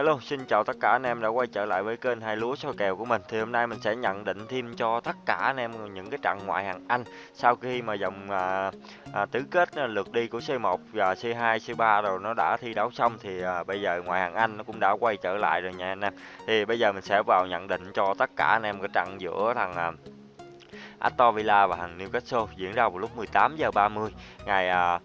Hello, xin chào tất cả anh em đã quay trở lại với kênh hai lúa soi kèo của mình. Thì hôm nay mình sẽ nhận định thêm cho tất cả anh em những cái trận ngoại hạng Anh sau khi mà dòng à, à, tứ kết à, lượt đi của C1 và C2, C3 rồi nó đã thi đấu xong thì à, bây giờ ngoại hạng Anh nó cũng đã quay trở lại rồi nha anh em. Thì bây giờ mình sẽ vào nhận định cho tất cả anh em cái trận giữa thằng à, Aston Villa và thằng Newcastle diễn ra vào lúc 18 giờ 30 ngày à,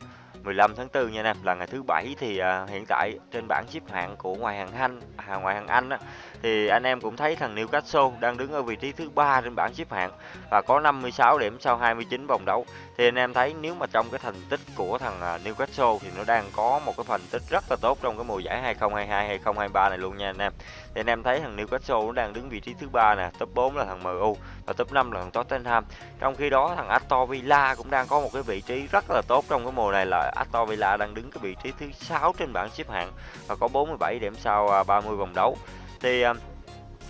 15 tháng 4 nha anh em là ngày thứ bảy thì à, hiện tại trên bảng xếp hạng của ngoại hạng Anh à, ngoại hạng Anh á, thì anh em cũng thấy thằng Newcastle đang đứng ở vị trí thứ ba trên bảng xếp hạng và có 56 điểm sau 29 vòng đấu. Thì anh em thấy nếu mà trong cái thành tích của thằng à, Newcastle thì nó đang có một cái thành tích rất là tốt trong cái mùa giải 2022 2023 này luôn nha anh em. Thì anh em thấy thằng Newcastle nó đang đứng vị trí thứ ba nè, top 4 là thằng MU và top 5 là thằng Tottenham. Trong khi đó thằng Aston Villa cũng đang có một cái vị trí rất là tốt trong cái mùa này là Aston Villa đang đứng cái vị trí thứ 6 trên bảng xếp hạng và có 47 điểm sau à, 30 vòng đấu thì ờ,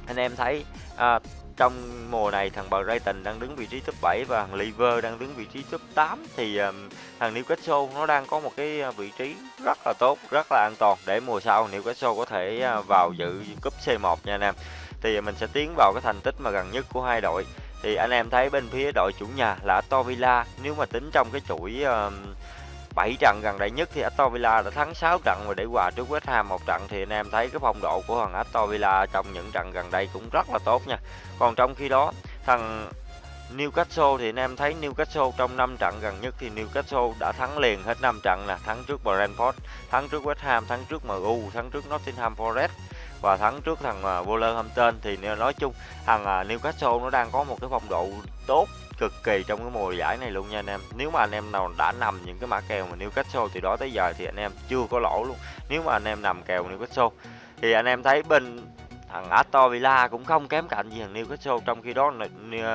anh em thấy uh, trong mùa này thằng Brighton đang đứng vị trí top 7 và thằng Liver đang đứng vị trí top 8 thì um, thằng Newcastle nó đang có một cái vị trí rất là tốt, rất là an toàn để mùa sau Newcastle có thể vào dự cúp C1 nha anh em. Thì mình sẽ tiến vào cái thành tích mà gần nhất của hai đội. Thì anh em thấy bên phía đội chủ nhà là Aston Villa nếu mà tính trong cái chuỗi uh, 7 trận gần đây nhất thì Aston Villa đã thắng 6 trận và để hòa trước West Ham một trận thì anh em thấy cái phong độ của thằng Aston Villa trong những trận gần đây cũng rất là tốt nha. Còn trong khi đó thằng Newcastle thì anh em thấy Newcastle trong 5 trận gần nhất thì Newcastle đã thắng liền hết 5 trận nè, thắng trước Brentford, thắng trước West Ham, thắng trước MU, thắng trước Nottingham Forest và thắng trước thằng à, Wolverhampton thì nói chung thằng à, Newcastle nó đang có một cái phong độ tốt cực kỳ trong cái mùa giải này luôn nha anh em. Nếu mà anh em nào đã nằm những cái mã kèo mà Newcastle thì đó tới giờ thì anh em chưa có lỗ luôn. Nếu mà anh em nằm kèo Newcastle thì anh em thấy bên thằng Aston Villa cũng không kém cạnh gì thằng Newcastle trong khi đó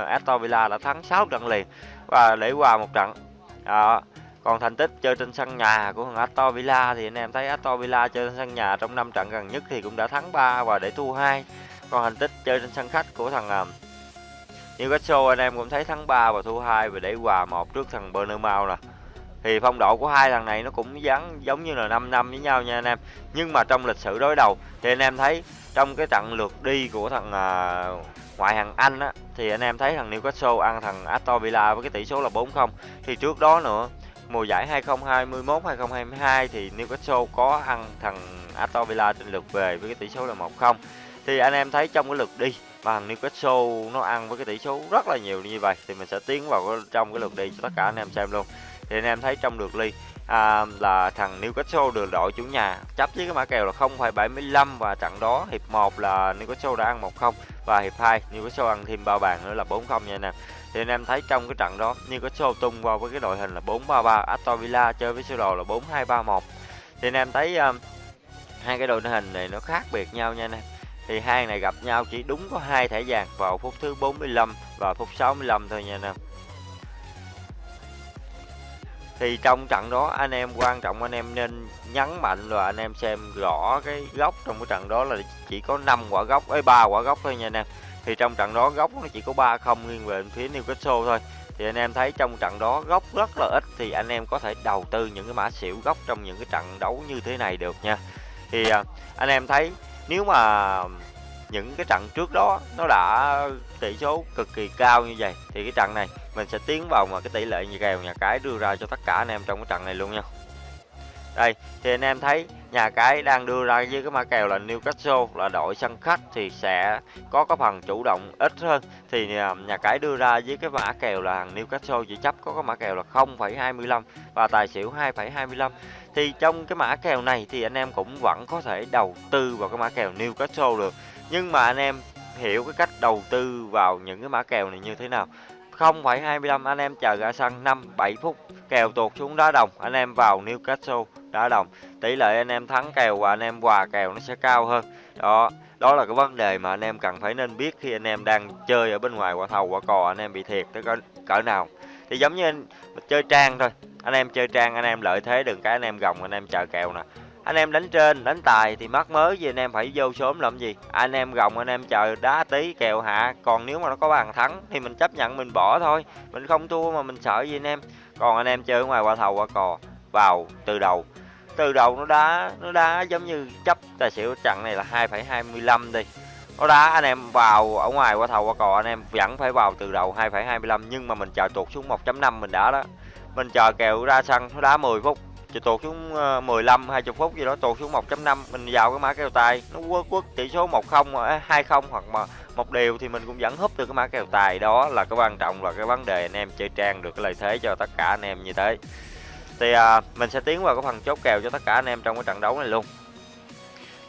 Aston Villa đã thắng 6 trận liền và để hòa một trận. À, còn thành tích chơi trên sân nhà của thằng Aston Villa thì anh em thấy Aston Villa chơi trên sân nhà trong 5 trận gần nhất thì cũng đã thắng 3 và để thua 2 còn thành tích chơi trên sân khách của thằng à, Newcastle anh em cũng thấy thắng 3 và thua 2 và để hòa một trước thằng Bournemouth nè. Thì phong độ của hai thằng này nó cũng dán giống như là 5 năm với nhau nha anh em. Nhưng mà trong lịch sử đối đầu thì anh em thấy trong cái trận lượt đi của thằng à, ngoại hạng Anh á thì anh em thấy thằng Newcastle ăn thằng Aston Villa với cái tỷ số là 4-0. Thì trước đó nữa mùa giải 2021 2022 thì Newcastle có ăn thằng Aston Villa trên lượt về với cái tỷ số là 1-0. Thì anh em thấy trong cái lượt đi mà thằng Newcastle nó ăn với cái tỷ số rất là nhiều như vậy thì mình sẽ tiến vào trong cái lượt đi cho tất cả anh em xem luôn thì anh em thấy trong lượt đi à, là thằng Newcastle được đội chủ nhà chấp với cái mã kèo là 0,75 và trận đó hiệp 1 là Newcastle đã ăn 1-0 và hiệp 2 Newcastle ăn thêm ba bàn nữa là 4-0 nha anh em thì anh em thấy trong cái trận đó như có Newcastle tung vào với cái đội hình là 4-3-3 Aston Villa chơi với sơ đồ là 4-2-3-1 thì anh em thấy um, hai cái đội hình này nó khác biệt nhau nha anh em. Thì hai này gặp nhau chỉ đúng có hai thẻ vàng vào phút thứ 45 và phút 65 thôi nha anh em. Thì trong trận đó anh em quan trọng anh em nên nhấn mạnh là anh em xem rõ cái góc trong cái trận đó là chỉ có 5 quả góc ấy ba quả góc thôi nha anh em thì trong trận đó góc nó chỉ có ba không nghiêng về phía Newcastle thôi. Thì anh em thấy trong trận đó góc rất là ít thì anh em có thể đầu tư những cái mã xỉu góc trong những cái trận đấu như thế này được nha. Thì à, anh em thấy nếu mà những cái trận trước đó nó đã tỷ số cực kỳ cao như vậy thì cái trận này mình sẽ tiến vào mà cái tỷ lệ như kèo nhà cái đưa ra cho tất cả anh em trong cái trận này luôn nha đây thì anh em thấy nhà cái đang đưa ra với cái mã kèo là Newcastle là đội sân khách thì sẽ có cái phần chủ động ít hơn. Thì à, nhà cái đưa ra với cái mã kèo là thằng Newcastle chỉ chấp có cái mã kèo là 0,25 và tài xỉu 2,25 thì trong cái mã kèo này thì anh em cũng vẫn có thể đầu tư vào cái mã kèo Newcastle được. Nhưng mà anh em hiểu cái cách đầu tư vào những cái mã kèo này như thế nào. 0,25 anh em chờ ra sân 5 7 phút kèo tuột xuống đá đồng anh em vào Newcastle đá đồng tỷ lệ anh em thắng kèo và anh em hòa kèo nó sẽ cao hơn đó đó là cái vấn đề mà anh em cần phải nên biết khi anh em đang chơi ở bên ngoài quả thầu quả cò anh em bị thiệt tới cỡ, cỡ nào thì giống như anh chơi trang thôi anh em chơi trang anh em lợi thế đừng cái anh em gồng anh em chờ kèo nè anh em đánh trên đánh tài thì mắc mới gì anh em phải vô sớm làm gì. Anh em gồng anh em chờ đá tí kèo hạ. Còn nếu mà nó có bàn thắng thì mình chấp nhận mình bỏ thôi. Mình không thua mà mình sợ gì anh em. Còn anh em chơi ở ngoài qua thầu qua cò vào từ đầu. Từ đầu nó đá nó đá giống như chấp tài xỉu trận này là 2,25 đi. Nó đá anh em vào ở ngoài qua thầu qua cò anh em vẫn phải vào từ đầu 2,25 nhưng mà mình chờ tuột xuống 1.5 mình đã đó. Mình chờ kèo ra sân nó đá 10 phút. Chị tuột xuống ờ, 15 20 phút gì đó tuột xuống 1.5 mình vào cái mã kèo tài. Nó quất quất tỷ số 10 20 ờ, à, hoặc mà một điều thì mình cũng vẫn húp được cái mã kèo tài đó. Là cái quan trọng là cái vấn đề anh em chơi trang được cái lợi thế cho tất cả anh em như thế. Thì à, mình sẽ tiến vào cái phần chốt kèo cho tất cả anh em trong cái trận đấu này luôn.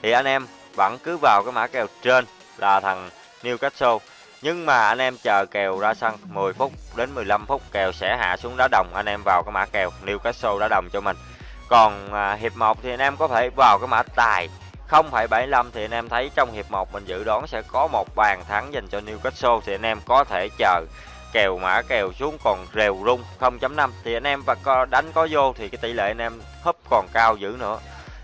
Thì anh em vẫn cứ vào cái mã kèo trên là thằng Newcastle. Nhưng mà anh em chờ kèo ra sân 10 phút đến 15 phút kèo sẽ hạ xuống đá đồng. Anh em vào cái mã kèo Newcastle đá đồng cho mình còn à, hiệp 1 thì anh em có thể vào cái mã tài. 0,75 thì anh em thấy trong hiệp 1 mình dự đoán sẽ có một bàn thắng dành cho Newcastle thì anh em có thể chờ kèo mã kèo xuống còn rèo rung. 0.5 thì anh em và đánh có vô thì cái tỷ lệ anh em húp còn cao dữ nữa.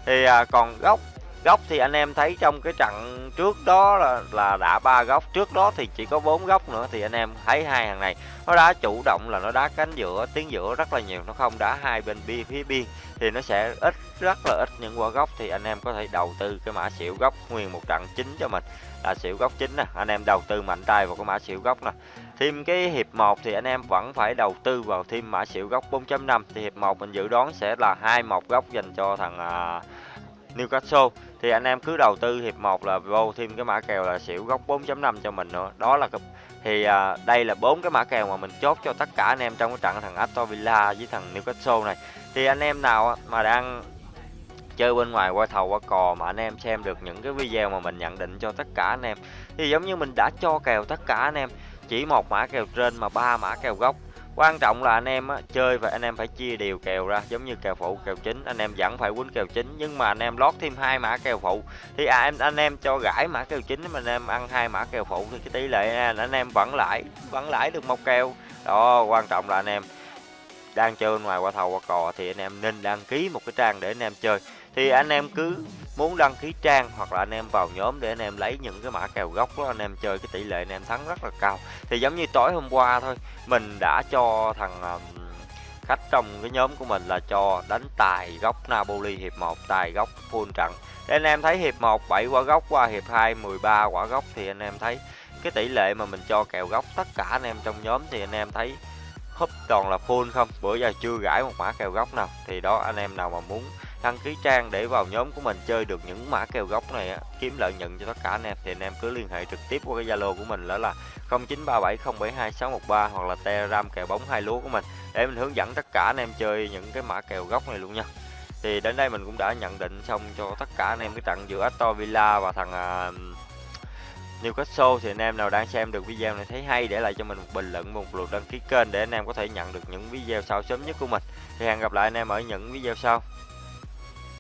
Thì à, còn góc góc thì anh em thấy trong cái trận trước đó là là đã ba góc. Trước đó thì chỉ có bốn góc nữa thì anh em thấy hai hàng này nó đá chủ động là nó đá cánh giữa tiến giữa rất là nhiều. Nó không đá hai bên bia phía biên thì nó sẽ ít rất là ít những quả góc. Thì anh em có thể đầu tư cái mã xỉu góc nguyên một trận chính cho mình. Là xỉu góc chính nè anh em đầu tư mạnh tay vào cái mã xỉu góc nè. Thêm cái hiệp 1 thì anh em vẫn phải đầu tư vào thêm mã xỉu góc 4.5 thì hiệp 1 mình dự đoán sẽ là hai một góc dành cho thằng uh, Newcastle. Thì anh em cứ đầu tư hiệp 1 là vô thêm cái mã kèo là xỉu góc 4.5 cho mình nữa. Đó là thì à, đây là bốn cái mã kèo mà mình chốt cho tất cả anh em trong cái trận thằng Aston Villa với thằng Newcastle này. Thì anh em nào mà đang chơi bên ngoài qua thầu qua cò mà anh em xem được những cái video mà mình nhận định cho tất cả anh em. Thì giống như mình đã cho kèo tất cả anh em chỉ một mã kèo trên mà ba mã kèo gốc quan trọng là anh em á, chơi và anh em phải chia đều kèo ra giống như kèo phụ kèo chính. Anh em vẫn phải quýnh kèo chính nhưng mà anh em lót thêm hai mã kèo phụ. Thì à, em anh em cho gãi mã kèo chính mà anh em ăn hai mã kèo phụ thì cái tỷ lệ anh em vẫn lãi vẫn lãi được một kèo. Đó quan trọng là anh em đang chơi ngoài qua thầu qua cò thì anh em nên đăng ký một cái trang để anh em chơi thì anh em cứ muốn đăng ký trang hoặc là anh em vào nhóm để anh em lấy những cái mã kèo gốc đó anh em chơi cái tỷ lệ anh em thắng rất là cao thì giống như tối hôm qua thôi mình đã cho thằng khách trong cái nhóm của mình là cho đánh tài góc Napoli hiệp 1 tài góc full trận để anh em thấy hiệp 1 7 quả góc qua hiệp 2 13 quả góc thì anh em thấy cái tỷ lệ mà mình cho kèo góc tất cả anh em trong nhóm thì anh em thấy húp toàn là full không bữa giờ chưa gãi một mã kèo góc nào thì đó anh em nào mà muốn đăng ký trang để vào nhóm của mình chơi được những mã kèo góc này á, kiếm lợi nhuận cho tất cả anh em thì anh em cứ liên hệ trực tiếp qua cái Zalo của mình đó là 0937072613 hoặc là Telegram kèo bóng hai lúa của mình để mình hướng dẫn tất cả anh em chơi những cái mã kèo góc này luôn nha. Thì đến đây mình cũng đã nhận định xong cho tất cả anh em cái trận giữa Aston Villa và thằng uh, Newcastle thì anh em nào đang xem được video này thấy hay, để lại cho mình một bình luận, một lượt đăng ký kênh để anh em có thể nhận được những video sau sớm nhất của mình. Thì hẹn gặp lại anh em ở những video sau.